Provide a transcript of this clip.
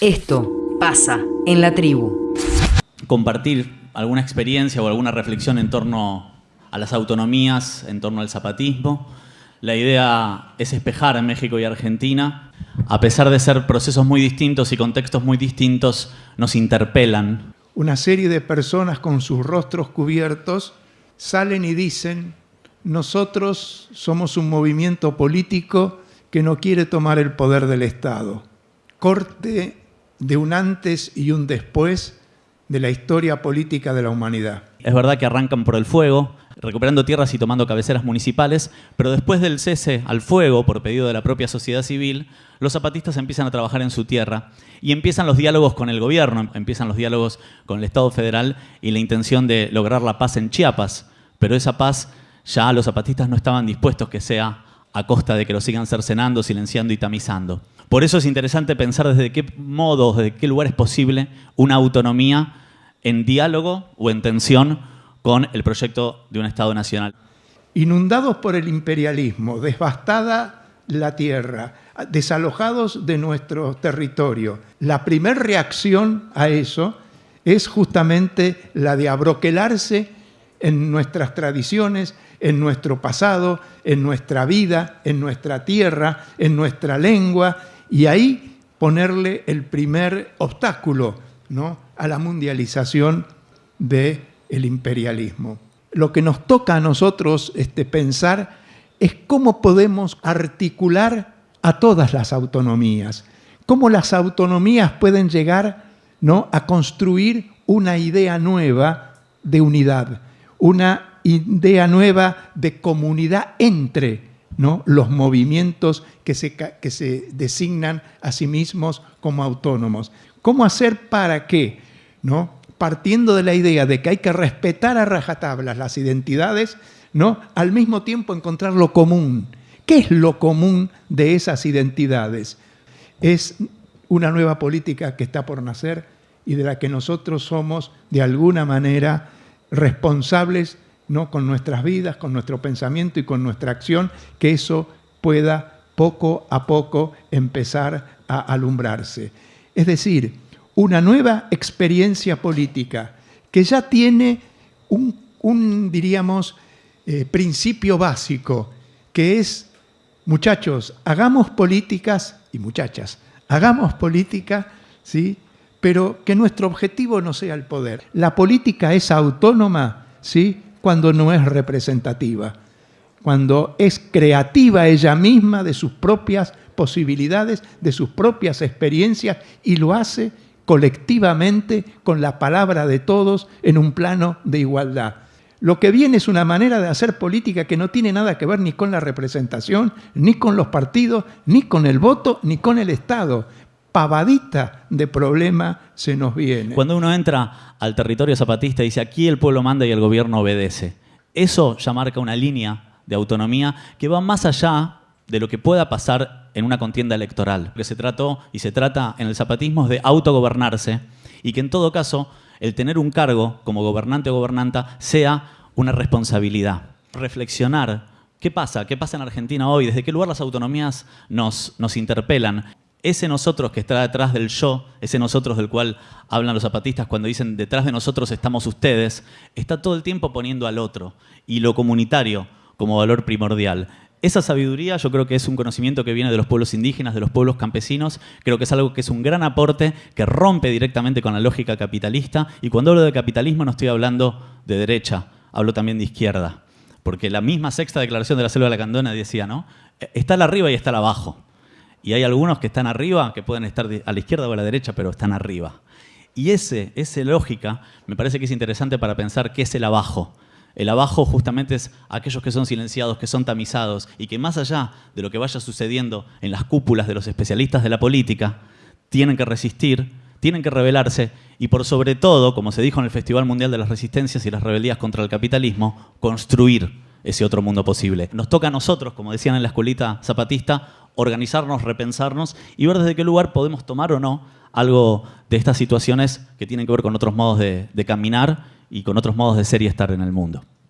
Esto pasa en la tribu. Compartir alguna experiencia o alguna reflexión en torno a las autonomías, en torno al zapatismo. La idea es espejar a México y Argentina. A pesar de ser procesos muy distintos y contextos muy distintos, nos interpelan. Una serie de personas con sus rostros cubiertos salen y dicen, nosotros somos un movimiento político que no quiere tomar el poder del Estado. Corte de un antes y un después de la historia política de la humanidad. Es verdad que arrancan por el fuego, recuperando tierras y tomando cabeceras municipales, pero después del cese al fuego, por pedido de la propia sociedad civil, los zapatistas empiezan a trabajar en su tierra y empiezan los diálogos con el gobierno, empiezan los diálogos con el Estado federal y la intención de lograr la paz en Chiapas, pero esa paz ya los zapatistas no estaban dispuestos que sea a costa de que lo sigan cercenando, silenciando y tamizando. Por eso es interesante pensar desde qué modo, desde qué lugar es posible una autonomía en diálogo o en tensión con el proyecto de un Estado nacional. Inundados por el imperialismo, devastada la tierra, desalojados de nuestro territorio, la primera reacción a eso es justamente la de abroquelarse en nuestras tradiciones, en nuestro pasado, en nuestra vida, en nuestra tierra, en nuestra lengua, y ahí ponerle el primer obstáculo ¿no? a la mundialización del el imperialismo. Lo que nos toca a nosotros este, pensar es cómo podemos articular a todas las autonomías, cómo las autonomías pueden llegar ¿no? a construir una idea nueva de unidad, una idea nueva de comunidad entre ¿no? los movimientos que se, que se designan a sí mismos como autónomos. ¿Cómo hacer para que, ¿no? Partiendo de la idea de que hay que respetar a rajatablas las identidades, ¿no? al mismo tiempo encontrar lo común? ¿Qué es lo común de esas identidades? Es una nueva política que está por nacer y de la que nosotros somos, de alguna manera, responsables ¿no? con nuestras vidas, con nuestro pensamiento y con nuestra acción, que eso pueda poco a poco empezar a alumbrarse. Es decir, una nueva experiencia política que ya tiene un, diríamos, eh, principio básico, que es, muchachos, hagamos políticas, y muchachas, hagamos política, ¿sí? pero que nuestro objetivo no sea el poder. La política es autónoma, ¿sí? cuando no es representativa, cuando es creativa ella misma de sus propias posibilidades, de sus propias experiencias y lo hace colectivamente con la palabra de todos en un plano de igualdad. Lo que viene es una manera de hacer política que no tiene nada que ver ni con la representación, ni con los partidos, ni con el voto, ni con el Estado pavadita de problema se nos viene. Cuando uno entra al territorio zapatista y dice aquí el pueblo manda y el gobierno obedece, eso ya marca una línea de autonomía que va más allá de lo que pueda pasar en una contienda electoral. Lo que se trató y se trata en el zapatismo es de autogobernarse y que en todo caso el tener un cargo como gobernante o gobernanta sea una responsabilidad. Reflexionar ¿Qué pasa? ¿Qué pasa en Argentina hoy? ¿Desde qué lugar las autonomías nos, nos interpelan? ese nosotros que está detrás del yo, ese nosotros del cual hablan los zapatistas cuando dicen detrás de nosotros estamos ustedes, está todo el tiempo poniendo al otro y lo comunitario como valor primordial. Esa sabiduría yo creo que es un conocimiento que viene de los pueblos indígenas, de los pueblos campesinos, creo que es algo que es un gran aporte, que rompe directamente con la lógica capitalista, y cuando hablo de capitalismo no estoy hablando de derecha, hablo también de izquierda, porque la misma sexta declaración de la selva de la Candona decía, ¿no? Está la arriba y está la abajo. Y hay algunos que están arriba, que pueden estar a la izquierda o a la derecha, pero están arriba. Y ese, esa lógica me parece que es interesante para pensar qué es el abajo. El abajo justamente es aquellos que son silenciados, que son tamizados y que más allá de lo que vaya sucediendo en las cúpulas de los especialistas de la política, tienen que resistir, tienen que rebelarse y por sobre todo, como se dijo en el Festival Mundial de las Resistencias y las Rebeldías contra el Capitalismo, construir ese otro mundo posible. Nos toca a nosotros, como decían en la escuelita zapatista, organizarnos, repensarnos y ver desde qué lugar podemos tomar o no algo de estas situaciones que tienen que ver con otros modos de, de caminar y con otros modos de ser y estar en el mundo.